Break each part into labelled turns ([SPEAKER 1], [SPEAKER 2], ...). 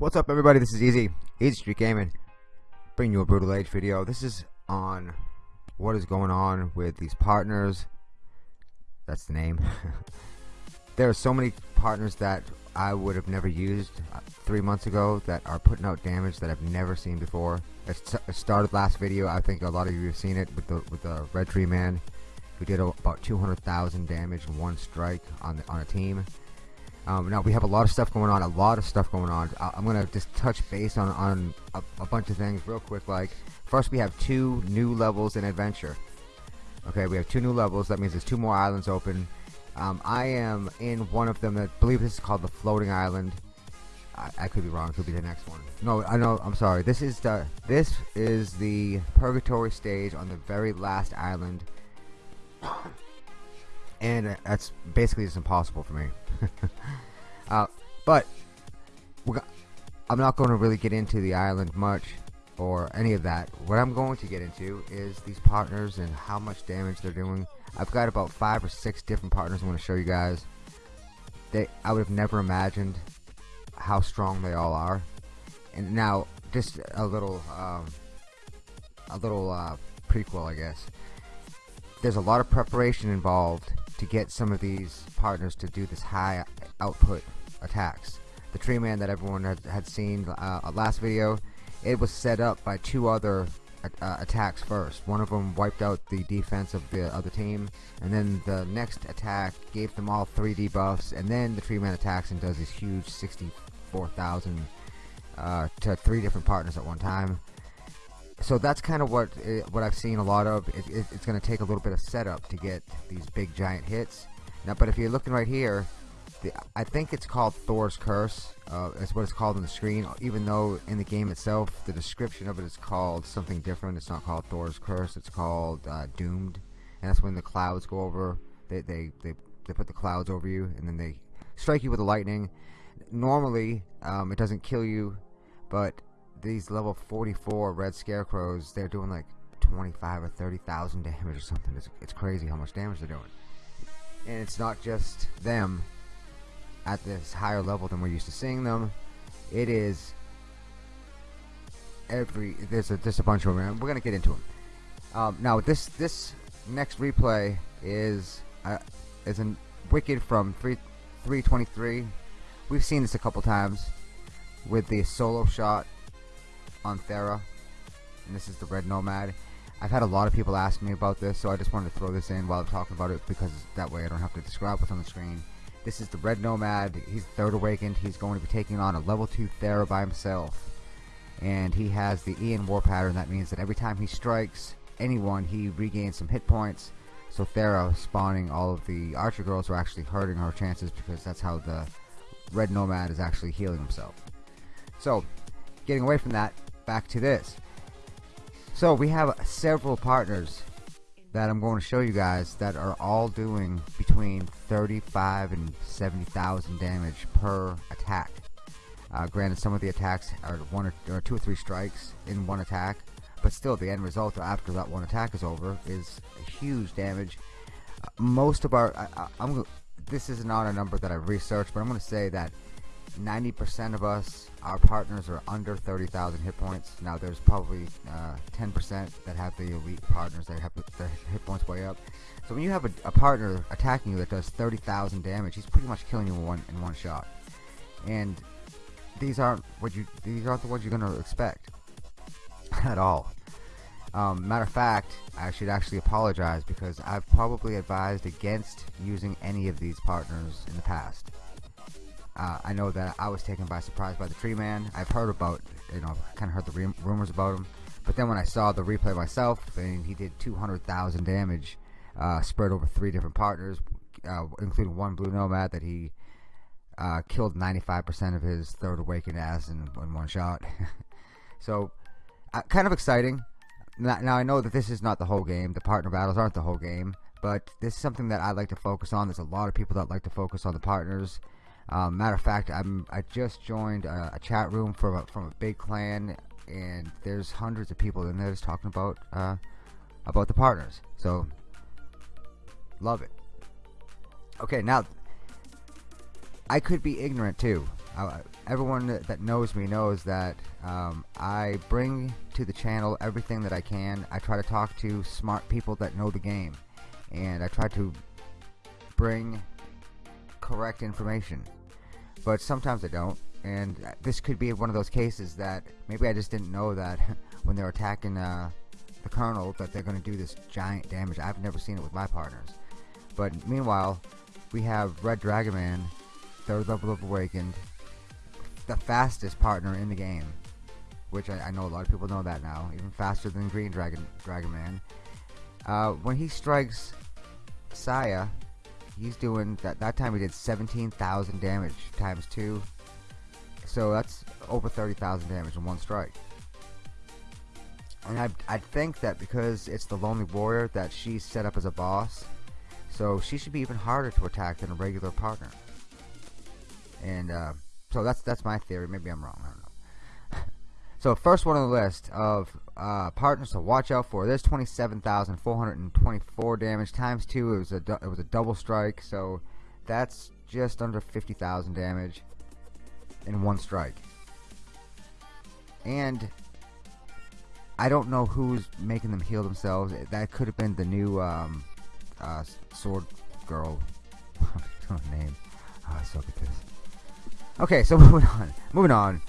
[SPEAKER 1] What's up everybody, this is Easy, Easy Street Gaming, bringing you a Brutal Age video. This is on what is going on with these partners, that's the name. there are so many partners that I would have never used uh, three months ago that are putting out damage that I've never seen before. It started last video, I think a lot of you have seen it with the, with the Red Tree Man, who did about 200,000 damage in one strike on, the, on a team. Um, now we have a lot of stuff going on, a lot of stuff going on. I am gonna just touch base on on a, a, bunch of things real quick. Like first, we have two new levels in adventure. Okay, we have two new levels. That means there's two more islands open. Um, I am in one of them. I believe this is called the floating island. I, I could be wrong. It could be the next one. No, I know. I'm sorry. This is the this is the purgatory stage on the very last island, and that's basically just impossible for me. uh, but I'm not going to really get into the island much or any of that. What I'm going to get into is these partners and how much damage they're doing. I've got about five or six different partners I want to show you guys. They, I would have never imagined how strong they all are. And now, just a little, um, a little uh, prequel, I guess. There's a lot of preparation involved to get some of these partners to do this high output attacks. The tree man that everyone had, had seen uh, last video, it was set up by two other uh, attacks first. One of them wiped out the defense of the other team, and then the next attack gave them all three debuffs, and then the tree man attacks and does this huge 64,000 uh, to three different partners at one time so that's kind of what it, uh, what I've seen a lot of. It, it, it's going to take a little bit of setup to get these big giant hits. Now, but if you're looking right here, the, I think it's called Thor's Curse. Uh, that's what it's called on the screen. Even though in the game itself, the description of it is called something different. It's not called Thor's Curse. It's called uh, Doomed, and that's when the clouds go over. They they they they put the clouds over you, and then they strike you with the lightning. Normally, um, it doesn't kill you, but these level 44 red scarecrows, they're doing like 25 or 30,000 damage or something. It's, it's crazy how much damage they're doing. And it's not just them at this higher level than we're used to seeing them. It is every there's a just a bunch of them. We're gonna get into them. Um, now this this next replay is uh, is a wicked from 3 323. We've seen this a couple times with the solo shot on Thera, and this is the Red Nomad. I've had a lot of people ask me about this, so I just wanted to throw this in while I'm talking about it because that way I don't have to describe what's on the screen. This is the Red Nomad. He's third awakened. He's going to be taking on a level 2 Thera by himself. And he has the Ian War pattern. That means that every time he strikes anyone, he regains some hit points. So Thera spawning all of the Archer girls are actually hurting her chances because that's how the Red Nomad is actually healing himself. So, getting away from that, back to this. So we have several partners that I'm going to show you guys that are all doing between 35 and 70,000 damage per attack. Uh, granted, some of the attacks are one or, or, two or three strikes in one attack, but still, the end result after that one attack is over is huge damage. Uh, most of our, I, am this is not a number that I've researched, but I'm going to say that 90% of us, our partners are under 30,000 hit points. Now there's probably 10% uh, that have the elite partners that have their hit points way up. So when you have a, a partner attacking you that does 30,000 damage, he's pretty much killing you in one in one shot. And these aren't what you these aren't the ones you're gonna expect at all. Um, matter of fact, I should actually apologize because I've probably advised against using any of these partners in the past. Uh, I know that I was taken by surprise by the Tree Man. I've heard about, you know, kind of heard the rumors about him. But then when I saw the replay myself, and he did 200,000 damage, uh, spread over three different partners, uh, including one Blue Nomad that he uh, killed 95% of his Third Awakened ass in, in one shot. so, uh, kind of exciting. Now, now, I know that this is not the whole game. The partner battles aren't the whole game. But this is something that I like to focus on. There's a lot of people that like to focus on the partners. Um, matter of fact, I'm I just joined a, a, chat room from a, from a big clan, and there's hundreds of people in there just talking about uh, about the partners. So love it. Okay, now I could be ignorant too. uh, everyone that knows me knows that um, I bring to the channel everything that I can. I try to talk to smart people that know the game, and I try to bring correct information. But sometimes I don't, and this could be one of those cases that maybe I just didn't know that when they're attacking uh, the Colonel that they're going to do this giant damage. I've never seen it with my partners. But meanwhile, we have Red Dragon Man, third level of Awakened, the fastest partner in the game, which I, I, know a lot of people know that now, even faster than Green Dragon Dragon Man. Uh, when he strikes Saya, he's doing that. That time he did 17,000 damage times two, so that's over 30,000 damage in one strike. And I I think that because it's the Lonely Warrior that she's set up as a boss, so she should be even harder to attack than a regular partner. And uh, so that's that's my theory. Maybe I'm wrong. So first one on the list of uh, partners to watch out for. There's 27,424 damage times two. It was a it was a double strike. So that's just under 50,000 damage in one strike. And I don't know who's making them heal themselves. That could have been the new um, uh, sword girl. name. Oh, I suck at this. Okay, so moving on. Moving on.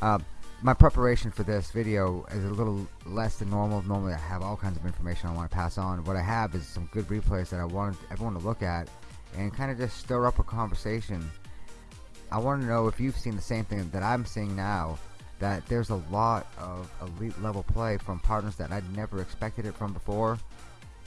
[SPEAKER 1] Uh, my preparation for this video is a little less than normal. Normally I have all kinds of information I want to pass on. What I have is some good replays that I want everyone to look at and kind of just stir up a conversation. I want to know if you've seen the same thing that I'm seeing now, that there's a lot of elite level play from partners that I'd never expected it from before.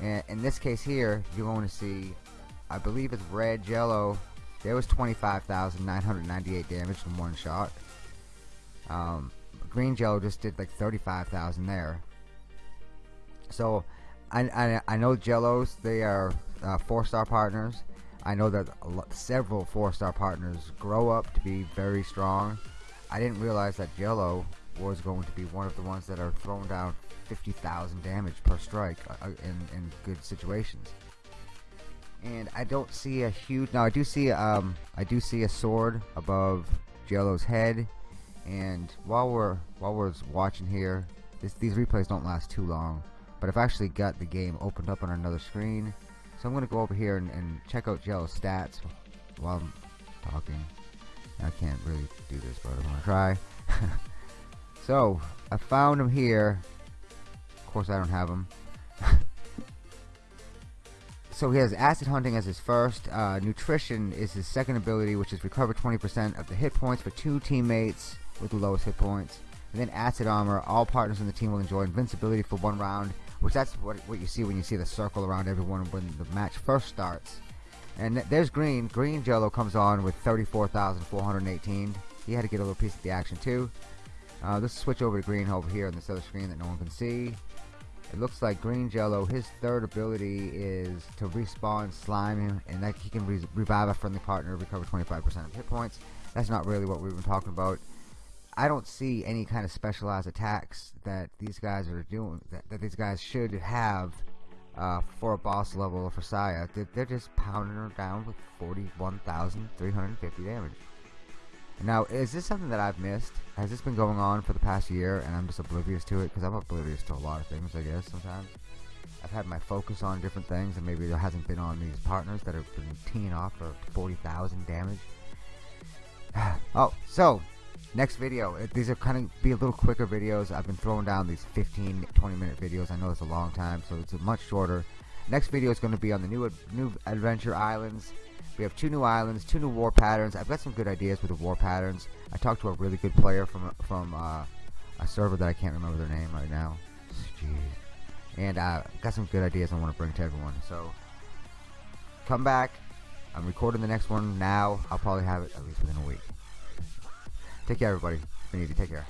[SPEAKER 1] And in this case here, you're going to see, I believe it's red, jello, there was 25,998 damage from one shot. Um, Green Jello just did like 35,000 there. So, I, I, I know Jellos, they are uh, four-star partners. I know that lot, several four-star partners grow up to be very strong. I didn't realize that Jello was going to be one of the ones that are throwing down 50,000 damage per strike uh, in, in good situations and I don't see a huge. Now I do see um I do see a sword above Jello's head, and while we're while we're watching here, this, these replays don't last too long. But I've actually got the game opened up on another screen, so I'm gonna go over here and, and check out Jello's stats while I'm talking. I can't really do this, but I'm gonna try. so I found him here. Of course, I don't have him. So he has acid hunting as his first. Uh, nutrition is his second ability, which is recover 20% of the hit points for two teammates with the lowest hit points. And then acid armor. All partners in the team will enjoy invincibility for one round, which that's what what you see when you see the circle around everyone when the match first starts. And there's green. Green Jello comes on with 34,418. He had to get a little piece of the action too. Uh, let's switch over to green over here on this other screen that no one can see. It looks like Green Jello, his third ability is to respawn slime and that he can re revive a friendly partner, recover 25% of hit points. That's not really what we've been talking about. I don't see any kind of specialized attacks that these guys are doing, that, that these guys should have uh, for a boss level for Saya. They're, they're just pounding her down with 41,350 damage. Now, is this something that I've missed? Has this been going on for the past year and I'm just oblivious to it? Because I'm oblivious to a lot of things, I guess, sometimes. I've had my focus on different things and maybe there hasn't been on these partners that have been teeing off for 40,000 damage. oh, so, next video. These are kind of be a little quicker videos. I've been throwing down these 15, 20 minute videos. I know it's a long time, so it's a much shorter. Next video is going to be on the new, new Adventure Islands. We have two new islands, two new war patterns. I've got some good ideas with the war patterns. I talked to a really good player from from uh, a server that I can't remember their name right now. Jeez. And uh, got some good ideas I want to bring to everyone. So come back. I'm recording the next one now. I'll probably have it at least within a week. Take care, everybody. It's been easy. Take care.